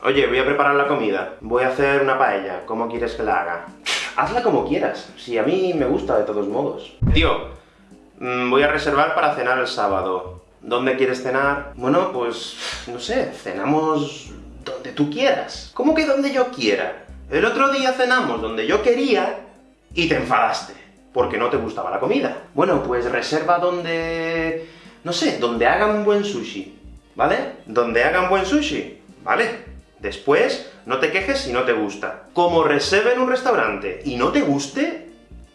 Oye, voy a preparar la comida. Voy a hacer una paella. ¿Cómo quieres que la haga? Hazla como quieras. Si a mí me gusta de todos modos. Tío, mmm, voy a reservar para cenar el sábado. ¿Dónde quieres cenar? Bueno, pues... no sé, cenamos... donde tú quieras. ¿Cómo que donde yo quiera? El otro día cenamos donde yo quería, y te enfadaste, porque no te gustaba la comida. Bueno, pues reserva donde... no sé, donde hagan buen sushi, ¿vale? Donde hagan buen sushi, ¿vale? Después, no te quejes si no te gusta. Como reserve en un restaurante y no te guste,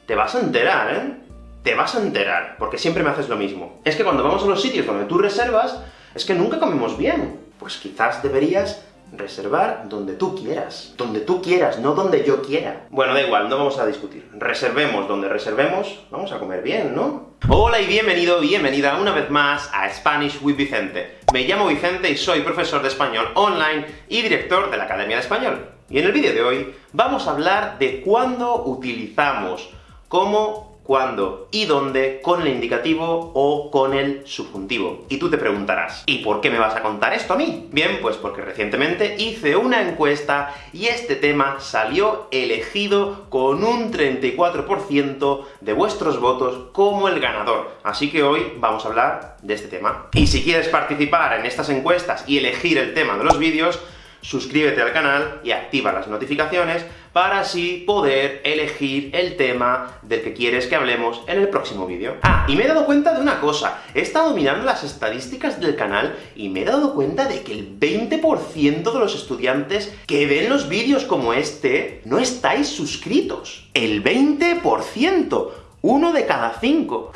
te vas a enterar, ¿eh? Te vas a enterar, porque siempre me haces lo mismo. Es que cuando vamos a los sitios donde tú reservas, es que nunca comemos bien. Pues quizás deberías reservar donde tú quieras. Donde tú quieras, no donde yo quiera. Bueno, da igual, no vamos a discutir. Reservemos donde reservemos, vamos a comer bien, ¿no? Hola y bienvenido, bienvenida una vez más a Spanish with Vicente. Me llamo Vicente y soy profesor de español online y director de la Academia de Español. Y en el vídeo de hoy vamos a hablar de cuándo utilizamos como cuándo y dónde con el indicativo o con el subjuntivo. Y tú te preguntarás, ¿y por qué me vas a contar esto a mí? Bien, pues porque recientemente hice una encuesta y este tema salió elegido con un 34% de vuestros votos como el ganador. Así que hoy vamos a hablar de este tema. Y si quieres participar en estas encuestas y elegir el tema de los vídeos, suscríbete al canal y activa las notificaciones para así poder elegir el tema del que quieres que hablemos en el próximo vídeo. Ah, y me he dado cuenta de una cosa, he estado mirando las estadísticas del canal y me he dado cuenta de que el 20% de los estudiantes que ven los vídeos como este no estáis suscritos. ¡El 20%! ¡Uno de cada cinco!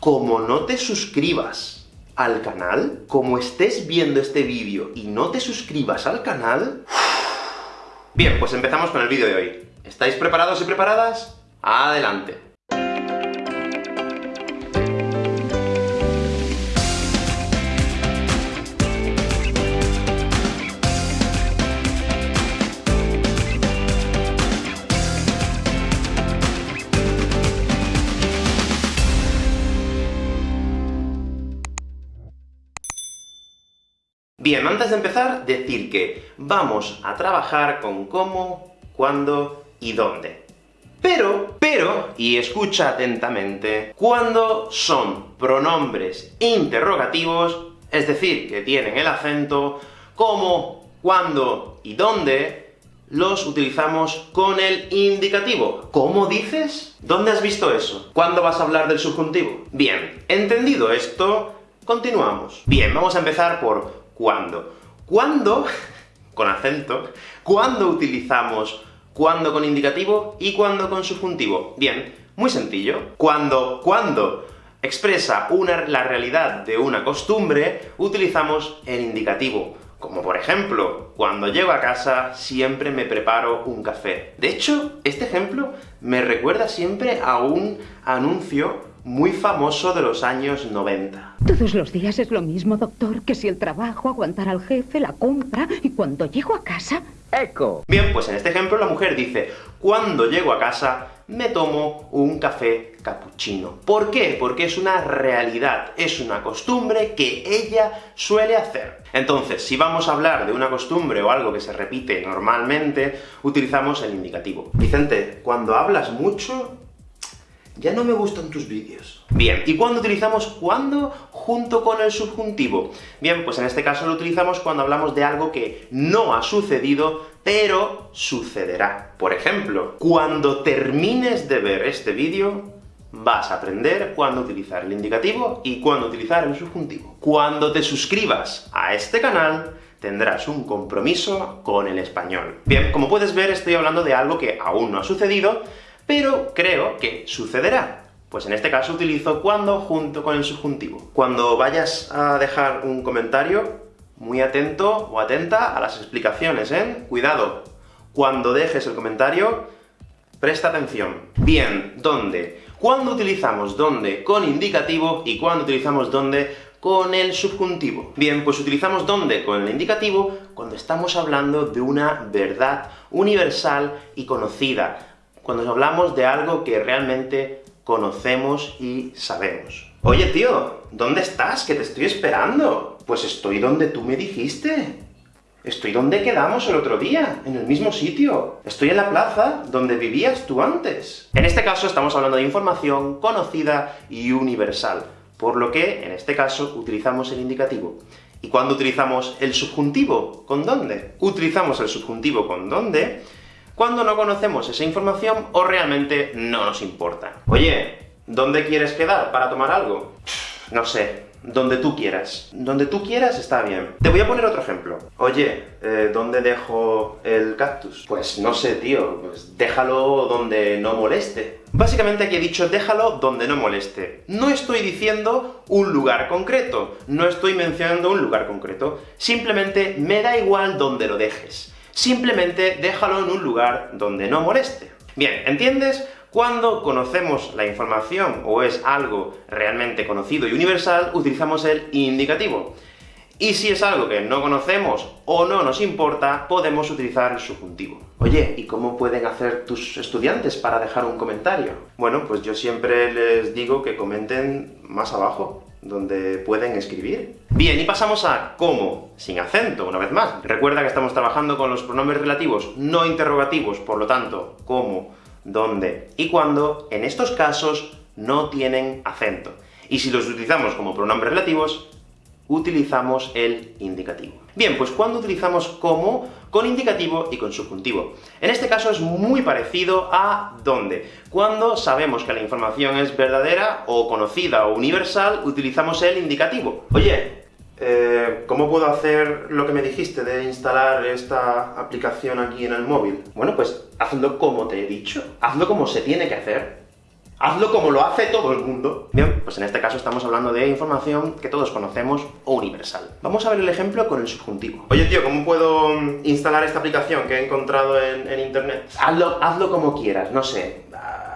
Como no te suscribas al canal, como estés viendo este vídeo y no te suscribas al canal... Bien, pues empezamos con el vídeo de hoy. ¿Estáis preparados y preparadas? ¡Adelante! Bien, antes de empezar, decir que vamos a trabajar con cómo, cuándo y dónde. Pero, pero, y escucha atentamente, cuando son pronombres interrogativos, es decir, que tienen el acento, cómo, cuándo y dónde, los utilizamos con el indicativo. ¿Cómo dices? ¿Dónde has visto eso? ¿Cuándo vas a hablar del subjuntivo? Bien, entendido esto, continuamos. Bien, vamos a empezar por cuándo. ¿Cuándo? con acento. ¿Cuándo utilizamos cuándo con indicativo y cuándo con subjuntivo? Bien, muy sencillo. Cuando, cuando expresa una, la realidad de una costumbre, utilizamos el indicativo. Como por ejemplo, cuando llego a casa siempre me preparo un café. De hecho, este ejemplo me recuerda siempre a un anuncio muy famoso de los años 90. Todos los días es lo mismo, doctor, que si el trabajo, aguantar al jefe, la compra, y cuando llego a casa... ¡Eco! Bien, pues en este ejemplo la mujer dice, cuando llego a casa me tomo un café cappuccino. ¿Por qué? Porque es una realidad, es una costumbre que ella suele hacer. Entonces, si vamos a hablar de una costumbre o algo que se repite normalmente, utilizamos el indicativo. Vicente, cuando hablas mucho, ya no me gustan tus vídeos. Bien, ¿y cuándo utilizamos cuándo junto con el subjuntivo? Bien, pues en este caso lo utilizamos cuando hablamos de algo que no ha sucedido, pero sucederá. Por ejemplo, cuando termines de ver este vídeo, vas a aprender cuándo utilizar el indicativo y cuándo utilizar el subjuntivo. Cuando te suscribas a este canal, tendrás un compromiso con el español. Bien, como puedes ver, estoy hablando de algo que aún no ha sucedido, pero creo que sucederá. Pues en este caso utilizo cuando junto con el subjuntivo. Cuando vayas a dejar un comentario, muy atento o atenta a las explicaciones, ¿eh? Cuidado. Cuando dejes el comentario, presta atención. Bien, ¿dónde? ¿Cuándo utilizamos dónde con indicativo y cuándo utilizamos dónde con el subjuntivo? Bien, pues utilizamos dónde con el indicativo cuando estamos hablando de una verdad universal y conocida, cuando hablamos de algo que realmente conocemos y sabemos. Oye tío, ¿dónde estás? Que te estoy esperando. Pues estoy donde tú me dijiste. Estoy donde quedamos el otro día, en el mismo sitio. Estoy en la plaza donde vivías tú antes. En este caso estamos hablando de información conocida y universal, por lo que, en este caso, utilizamos el indicativo. ¿Y cuándo utilizamos el subjuntivo? ¿Con dónde? Utilizamos el subjuntivo con dónde cuando no conocemos esa información o realmente no nos importa. Oye, ¿dónde quieres quedar para tomar algo? No sé, donde tú quieras. Donde tú quieras está bien. Te voy a poner otro ejemplo. Oye, eh, ¿dónde dejo el cactus? Pues no sé, tío, pues déjalo donde no moleste. Básicamente aquí he dicho déjalo donde no moleste. No estoy diciendo un lugar concreto, no estoy mencionando un lugar concreto. Simplemente me da igual donde lo dejes. Simplemente déjalo en un lugar donde no moleste. Bien, ¿entiendes? Cuando conocemos la información, o es algo realmente conocido y universal, utilizamos el indicativo. Y si es algo que no conocemos o no nos importa, podemos utilizar el subjuntivo. Oye, ¿y cómo pueden hacer tus estudiantes para dejar un comentario? Bueno, pues yo siempre les digo que comenten más abajo, donde pueden escribir. Bien, y pasamos a cómo, sin acento, una vez más. Recuerda que estamos trabajando con los pronombres relativos no interrogativos, por lo tanto, cómo dónde y cuándo, en estos casos, no tienen acento. Y si los utilizamos como pronombres relativos, utilizamos el indicativo. Bien, pues cuando utilizamos como, con indicativo y con subjuntivo. En este caso es muy parecido a dónde. Cuando sabemos que la información es verdadera, o conocida, o universal, utilizamos el indicativo. Oye, eh, ¿cómo puedo hacer lo que me dijiste de instalar esta aplicación aquí en el móvil? Bueno, pues hazlo como te he dicho, hazlo como se tiene que hacer. Hazlo como lo hace todo el mundo. Bien, pues en este caso estamos hablando de información que todos conocemos, o universal. Vamos a ver el ejemplo con el subjuntivo. Oye tío, ¿cómo puedo mm, instalar esta aplicación que he encontrado en, en internet? Hazlo, hazlo como quieras, no sé,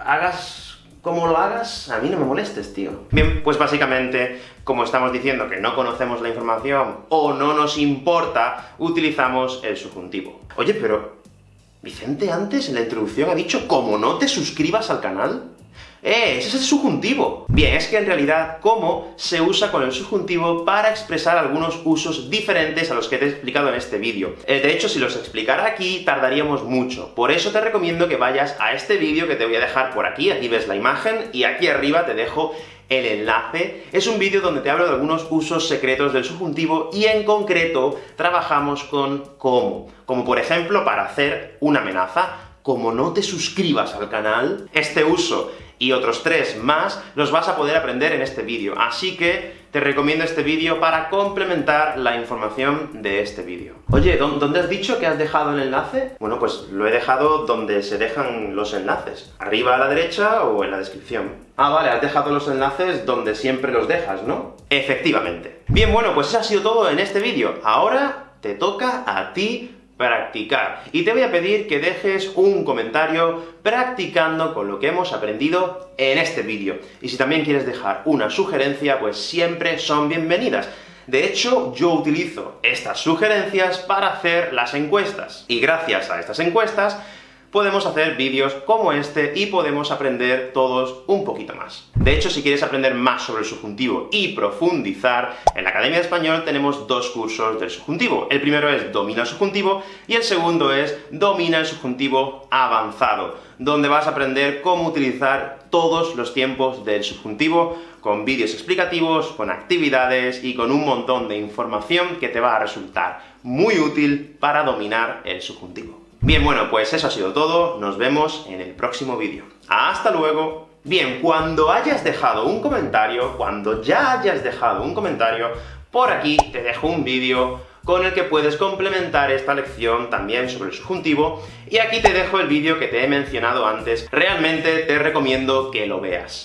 hagas como lo hagas, a mí no me molestes, tío. Bien, pues básicamente, como estamos diciendo que no conocemos la información, o no nos importa, utilizamos el subjuntivo. Oye, pero... Vicente antes en la introducción ha dicho «como no te suscribas al canal». ¡Eh! ¡Ese es el subjuntivo! Bien, es que en realidad como se usa con el subjuntivo para expresar algunos usos diferentes a los que te he explicado en este vídeo. Eh, de hecho, si los explicara aquí, tardaríamos mucho. Por eso te recomiendo que vayas a este vídeo que te voy a dejar por aquí, aquí ves la imagen, y aquí arriba te dejo el enlace. Es un vídeo donde te hablo de algunos usos secretos del subjuntivo, y en concreto trabajamos con cómo. Como por ejemplo, para hacer una amenaza, como no te suscribas al canal, este uso y otros tres más los vas a poder aprender en este vídeo, así que te recomiendo este vídeo para complementar la información de este vídeo. Oye, ¿dónde has dicho que has dejado el enlace? Bueno, pues lo he dejado donde se dejan los enlaces, arriba a la derecha o en la descripción. Ah, vale, has dejado los enlaces donde siempre los dejas, ¿no? Efectivamente. Bien, bueno, pues eso ha sido todo en este vídeo. Ahora te toca a ti practicar. Y te voy a pedir que dejes un comentario practicando con lo que hemos aprendido en este vídeo. Y si también quieres dejar una sugerencia, pues siempre son bienvenidas. De hecho, yo utilizo estas sugerencias para hacer las encuestas. Y gracias a estas encuestas, podemos hacer vídeos como este y podemos aprender todos un poquito más. De hecho, si quieres aprender más sobre el subjuntivo y profundizar, en la Academia de Español tenemos dos cursos del subjuntivo. El primero es Domina el subjuntivo, y el segundo es Domina el subjuntivo avanzado, donde vas a aprender cómo utilizar todos los tiempos del subjuntivo, con vídeos explicativos, con actividades y con un montón de información que te va a resultar muy útil para dominar el subjuntivo. Bien, bueno, pues eso ha sido todo, nos vemos en el próximo vídeo. ¡Hasta luego! Bien, cuando hayas dejado un comentario, cuando ya hayas dejado un comentario, por aquí te dejo un vídeo con el que puedes complementar esta lección también sobre el subjuntivo, y aquí te dejo el vídeo que te he mencionado antes, realmente te recomiendo que lo veas.